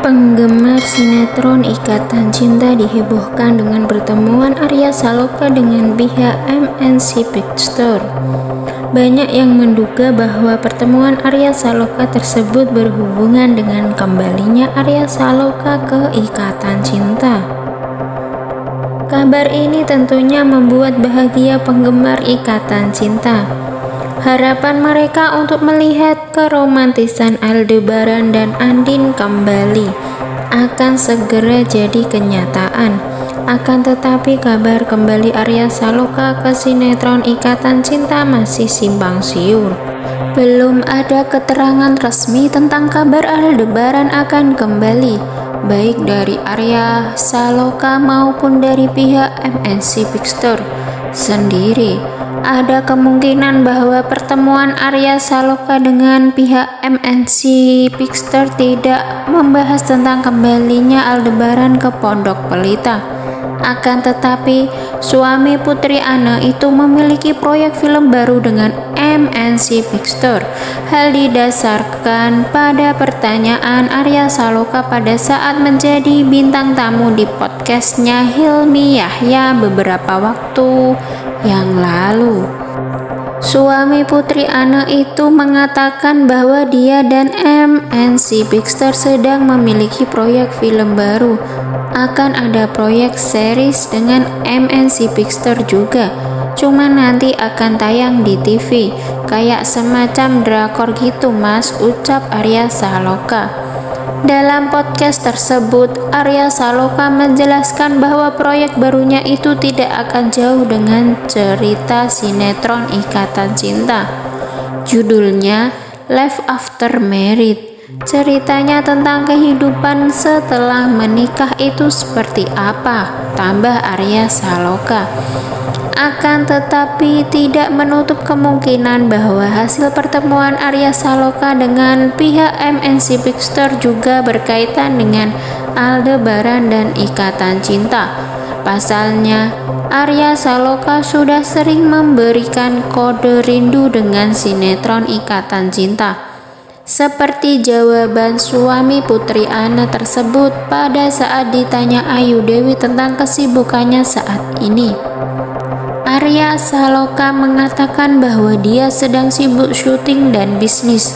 Penggemar sinetron Ikatan Cinta dihebohkan dengan pertemuan Arya Saloka dengan pihak MNC Pictures. Banyak yang menduga bahwa pertemuan Arya Saloka tersebut berhubungan dengan kembalinya Arya Saloka ke Ikatan Cinta. Kabar ini tentunya membuat bahagia penggemar Ikatan Cinta. Harapan mereka untuk melihat keromantisan Aldebaran dan Andin kembali akan segera jadi kenyataan. Akan tetapi kabar kembali Arya Saloka ke sinetron Ikatan Cinta masih simpang siur. Belum ada keterangan resmi tentang kabar Aldebaran akan kembali, baik dari Arya Saloka maupun dari pihak MNC Pictures sendiri ada kemungkinan bahwa pertemuan Arya Saloka dengan pihak MNC Pixter tidak membahas tentang kembalinya Aldebaran ke Pondok Pelita. Akan tetapi, suami Putri Ana itu memiliki proyek film baru dengan MNC Pictures. Hal didasarkan pada pertanyaan Arya Saloka pada saat menjadi bintang tamu di podcastnya Hilmi Yahya beberapa waktu yang lalu. Suami Putri Ana itu mengatakan bahwa dia dan MNC Pictures sedang memiliki proyek film baru. Akan ada proyek series dengan MNC Pictures juga. Cuma nanti akan tayang di TV, kayak semacam drakor gitu mas, ucap Arya Saloka. Dalam podcast tersebut, Arya Saloka menjelaskan bahwa proyek barunya itu tidak akan jauh dengan cerita sinetron Ikatan Cinta. Judulnya Life After Married. Ceritanya tentang kehidupan setelah menikah itu seperti apa, tambah Arya Saloka akan tetapi tidak menutup kemungkinan bahwa hasil pertemuan Arya Saloka dengan pihak MNC Pictures juga berkaitan dengan Aldebaran dan Ikatan Cinta. Pasalnya, Arya Saloka sudah sering memberikan kode rindu dengan sinetron Ikatan Cinta. Seperti jawaban suami Putri Ana tersebut pada saat ditanya Ayu Dewi tentang kesibukannya saat ini. Arya Saloka mengatakan bahwa dia sedang sibuk syuting dan bisnis.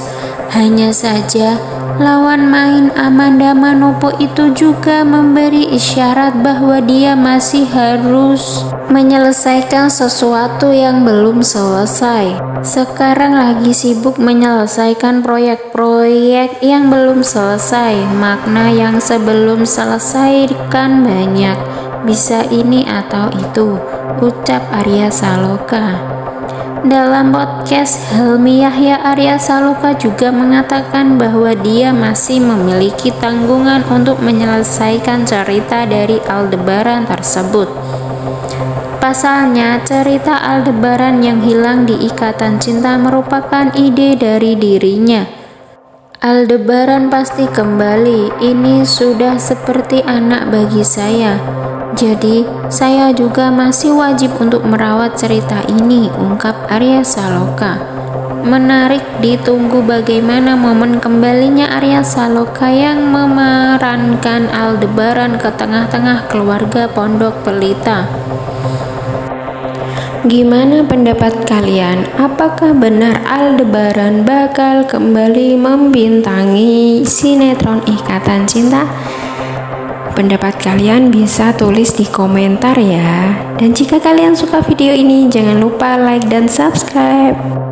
Hanya saja, lawan main Amanda Manopo itu juga memberi isyarat bahwa dia masih harus menyelesaikan sesuatu yang belum selesai. Sekarang lagi sibuk menyelesaikan proyek-proyek yang belum selesai. Makna yang sebelum selesai kan banyak, bisa ini atau itu ucap Arya Saloka. Dalam podcast Helmi Yahya Arya Saloka juga mengatakan bahwa dia masih memiliki tanggungan untuk menyelesaikan cerita dari Aldebaran tersebut. Pasalnya, cerita Aldebaran yang hilang di ikatan cinta merupakan ide dari dirinya. Aldebaran pasti kembali, ini sudah seperti anak bagi saya. Jadi, saya juga masih wajib untuk merawat cerita ini, ungkap Arya Saloka. Menarik ditunggu bagaimana momen kembalinya Arya Saloka yang memerankan Aldebaran ke tengah-tengah keluarga Pondok Pelita. Gimana pendapat kalian? Apakah benar Aldebaran bakal kembali membintangi sinetron Ikatan Cinta? Pendapat kalian bisa tulis di komentar ya. Dan jika kalian suka video ini, jangan lupa like dan subscribe.